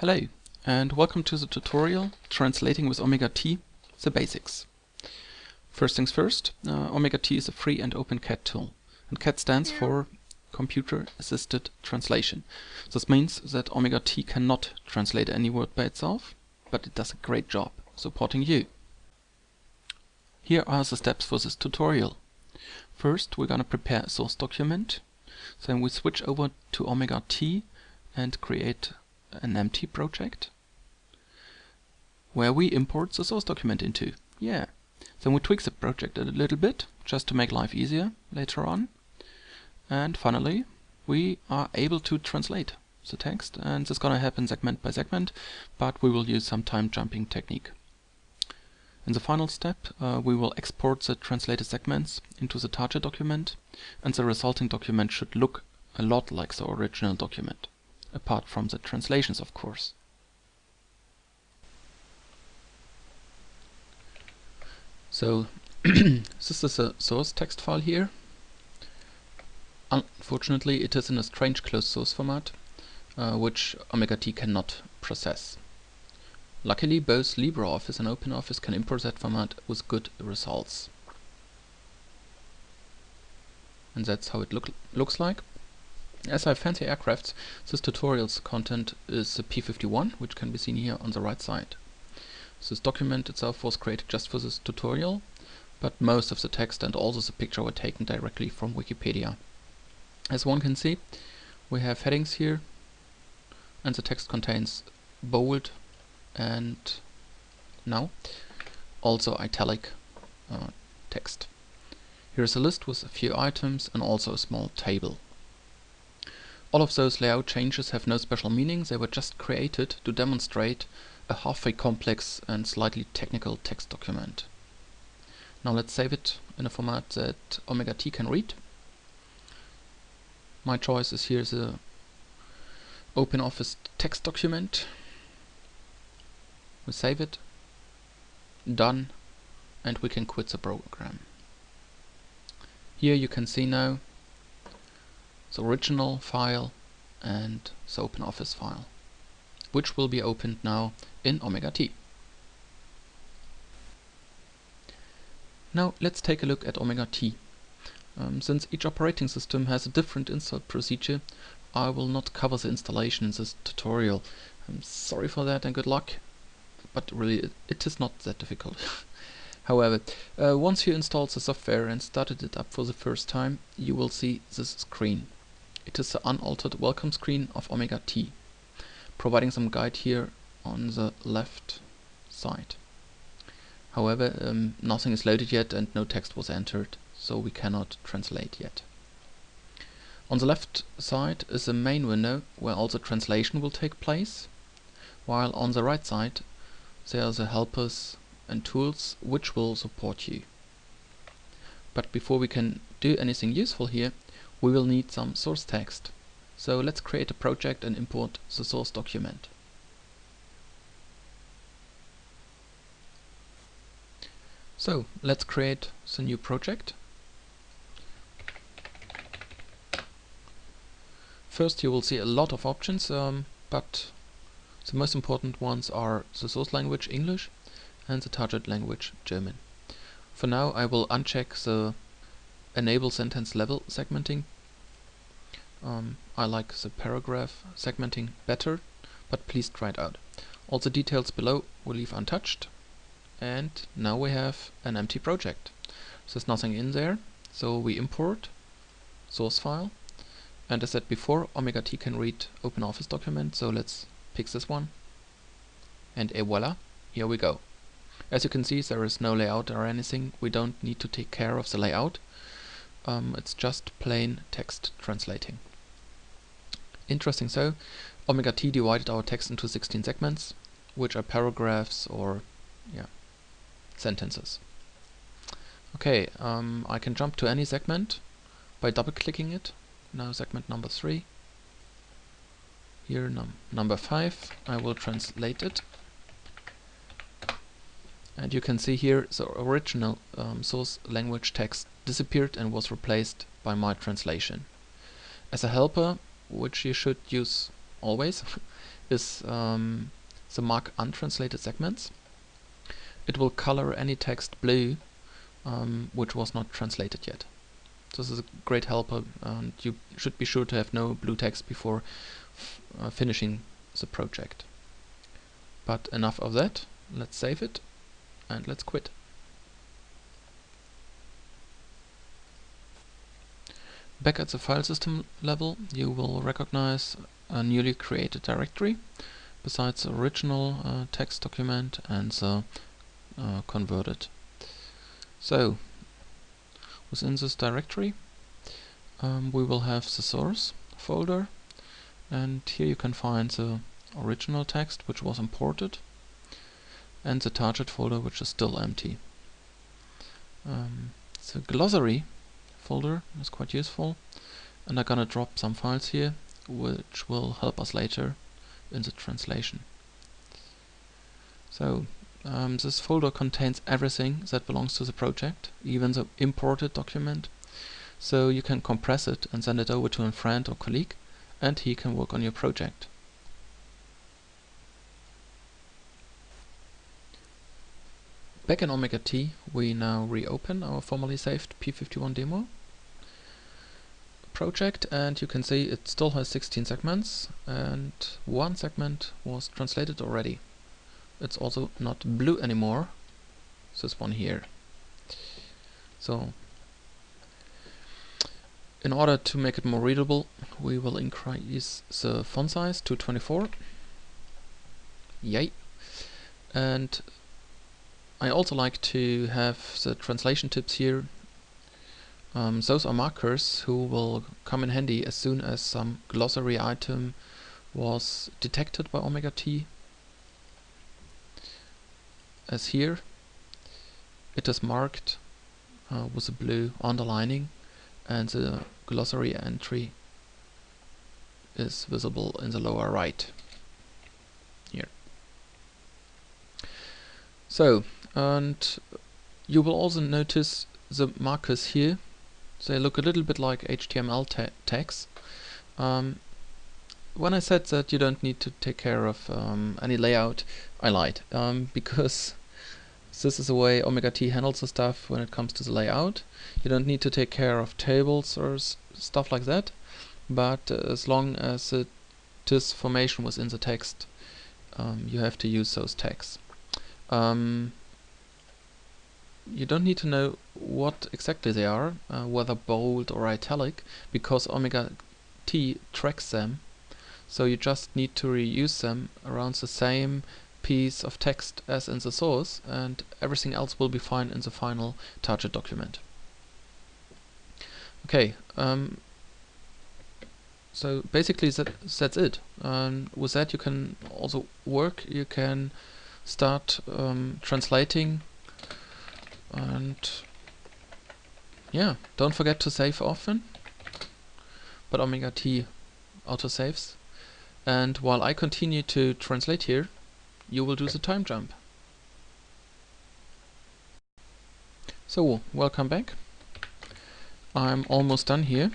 Hello and welcome to the tutorial Translating with OmegaT, the basics. First things first, uh, OmegaT is a free and open CAT tool. And CAT stands for Computer Assisted Translation. This means that OmegaT cannot translate any word by itself, but it does a great job supporting you. Here are the steps for this tutorial. First we're gonna prepare a source document, then we switch over to OmegaT and create an empty project where we import the source document into. Yeah. Then we tweak the project a little bit just to make life easier later on. And finally, we are able to translate the text and this is gonna happen segment by segment, but we will use some time jumping technique. In the final step, uh, we will export the translated segments into the target document and the resulting document should look a lot like the original document apart from the translations of course. So this is a source text file here. Unfortunately it is in a strange closed source format uh, which OmegaT cannot process. Luckily both LibreOffice and OpenOffice can import that format with good results. And that's how it look, looks like. As I fancy aircrafts, this tutorial's content is a P51, which can be seen here on the right side. This document itself was created just for this tutorial, but most of the text and also the picture were taken directly from Wikipedia. As one can see, we have headings here, and the text contains bold and now also italic uh, text. Here's a list with a few items and also a small table. All of those layout changes have no special meaning, they were just created to demonstrate a halfway complex and slightly technical text document. Now let's save it in a format that OmegaT can read. My choice is here the OpenOffice text document. We save it, done, and we can quit the program. Here you can see now the original file and the OpenOffice file, which will be opened now in OmegaT. Now let's take a look at OmegaT. Um, since each operating system has a different install procedure, I will not cover the installation in this tutorial. I'm sorry for that and good luck, but really it, it is not that difficult. However, uh, once you installed the software and started it up for the first time, you will see this screen. It is the unaltered welcome screen of OmegaT, providing some guide here on the left side. However, um, nothing is loaded yet and no text was entered, so we cannot translate yet. On the left side is the main window where all the translation will take place, while on the right side there are the helpers and tools which will support you. But before we can do anything useful here, we will need some source text. So let's create a project and import the source document. So let's create the new project. First you will see a lot of options, um, but the most important ones are the source language English and the target language German. For now I will uncheck the enable sentence level segmenting. Um, I like the paragraph segmenting better, but please try it out. All the details below we'll leave untouched. And now we have an empty project. There's nothing in there, so we import source file. And as said before, OmegaT can read OpenOffice document, so let's pick this one. And et voila, here we go. As you can see, there is no layout or anything. We don't need to take care of the layout um, it's just plain text translating. Interesting so, OmegaT divided our text into 16 segments, which are paragraphs or yeah, sentences. Okay, um, I can jump to any segment by double clicking it. Now segment number 3. Here num number 5, I will translate it and you can see here the original um, source language text disappeared and was replaced by my translation. As a helper, which you should use always, is um, the mark untranslated segments. It will color any text blue um, which was not translated yet. This is a great helper and you should be sure to have no blue text before uh, finishing the project. But enough of that, let's save it and let's quit. Back at the file system level, you will recognize a newly created directory besides the original uh, text document and the uh, converted. So, within this directory, um, we will have the source folder, and here you can find the original text which was imported, and the target folder which is still empty. Um, the glossary folder is quite useful and I'm gonna drop some files here which will help us later in the translation. So um, this folder contains everything that belongs to the project, even the imported document. So you can compress it and send it over to a friend or colleague and he can work on your project. Back in OmegaT, we now reopen our formerly saved P51 demo project and you can see it still has 16 segments and one segment was translated already. It's also not blue anymore, this one here. So in order to make it more readable we will increase the font size to 24. Yay! And I also like to have the translation tips here um, those are markers who will come in handy as soon as some glossary item was detected by OmegaT. As here, it is marked uh, with a blue underlining and the glossary entry is visible in the lower right here. So, and you will also notice the markers here they look a little bit like HTML ta tags. Um, when I said that you don't need to take care of um, any layout, I lied. Um, because this is the way OmegaT handles the stuff when it comes to the layout. You don't need to take care of tables or stuff like that. But uh, as long as it is formation within the text, um, you have to use those tags. Um, you don't need to know what exactly they are, uh, whether bold or italic, because Omega T tracks them. So you just need to reuse them around the same piece of text as in the source, and everything else will be fine in the final target document. Okay, um, so basically that, that's it. Um, with that you can also work, you can start um, translating and yeah, don't forget to save often. But OmegaT autosaves. And while I continue to translate here, you will do the time jump. So, welcome back. I'm almost done here.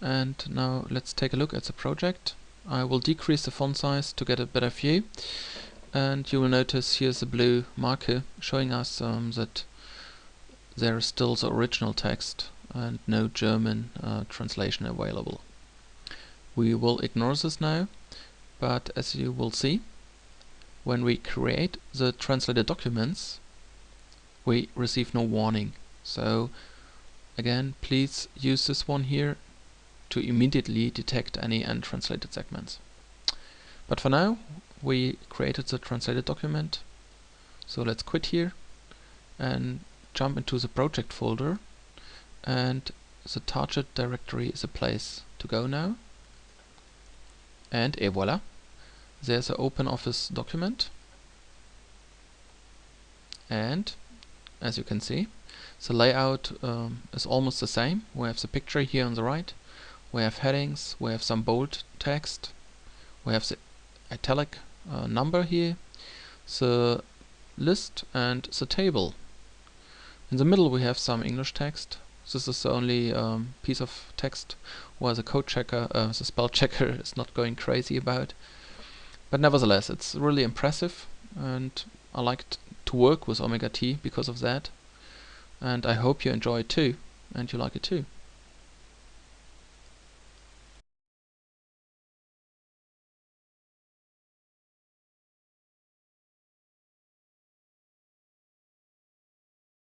And now let's take a look at the project. I will decrease the font size to get a better view and you will notice here's a blue marker showing us um, that there is still the original text and no German uh, translation available. We will ignore this now, but as you will see, when we create the translated documents, we receive no warning. So again, please use this one here to immediately detect any untranslated segments. But for now, we created the translated document. So let's quit here and jump into the project folder and the target directory is a place to go now. And et voila, there's an OpenOffice document. And as you can see, the layout um, is almost the same. We have the picture here on the right, we have headings, we have some bold text, we have the italic uh, number here, the list and the table. In the middle we have some English text, this is the only um, piece of text where the code checker, uh, the spell checker is not going crazy about. But nevertheless, it's really impressive and I like to work with OmegaT because of that. And I hope you enjoy it too and you like it too.